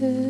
그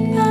pushed